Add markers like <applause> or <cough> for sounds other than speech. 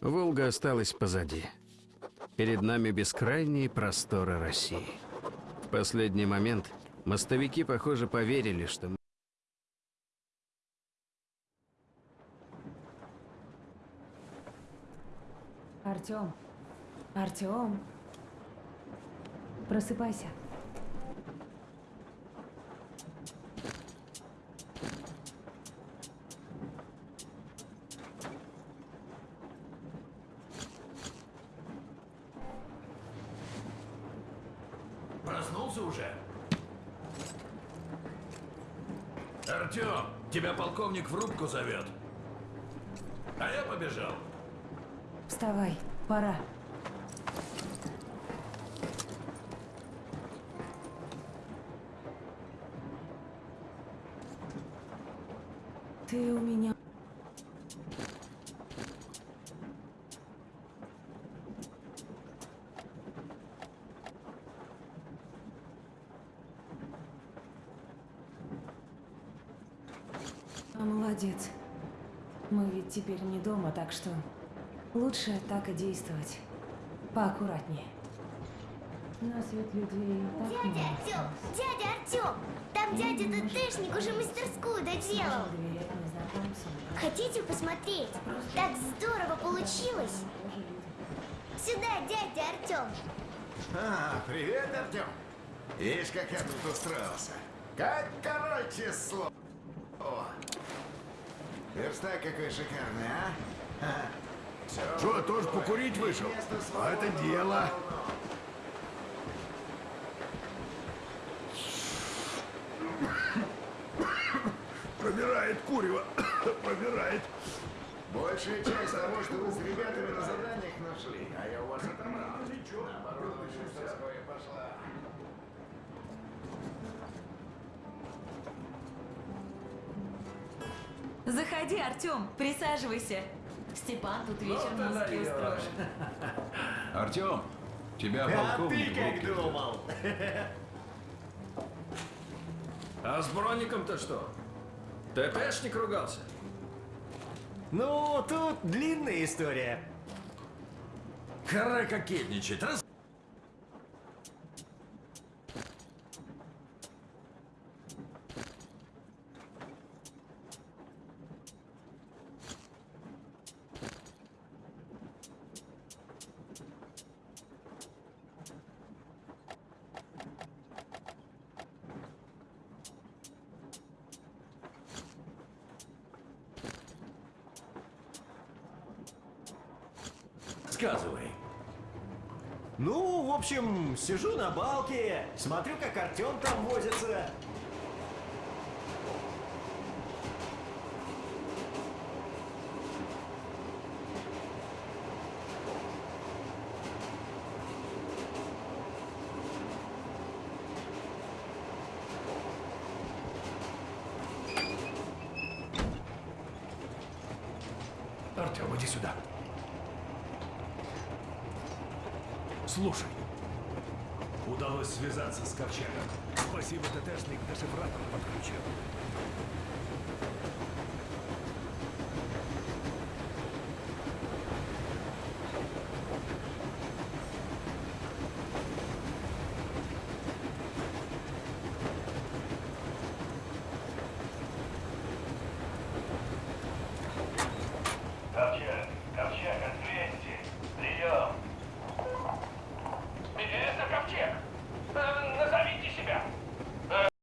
Волга осталась позади. Перед нами бескрайние просторы России. В последний момент мостовики, похоже, поверили, что мы Артем. Артем. Просыпайся. Проснулся уже? Артем, тебя полковник в рубку зовет. А я побежал. Вставай, пора. Ты у меня... А, Молодец. Мы ведь теперь не дома, так что лучше так и действовать. Поаккуратнее. Нас ведь людей так Дядя много Артем! осталось. Дядя Артем! Там дядя ТТшник уже мастерскую доделал. Хотите посмотреть? Так здорово получилось! Сюда, дядя Артем! А, привет, Артем. Видишь, как я тут устроился. Как король число. Верстак какой шикарный, а? Что, тоже покурить вышел? А это дело. Пробирает курево. <coughs> Пробирает. Большая часть того, что вы с ребятами на заданиях нашли, а я у вас отобрал. Наоборот, мастерская пошла. Заходи, Артем, присаживайся. Степан тут вечер Ну ты музыки даешь. устроит. Артем, тебя А полковник ты как думал? А с броником-то что? ТТшник ругался? Ну, тут длинная история. Хара кокетничать. Раз... Сказывай. Ну, в общем, сижу на балке, смотрю, как Артем там возится. Артем, иди сюда. Слушай. Удалось связаться с Ковчегом. Спасибо, ТТшник дешифратор подключил.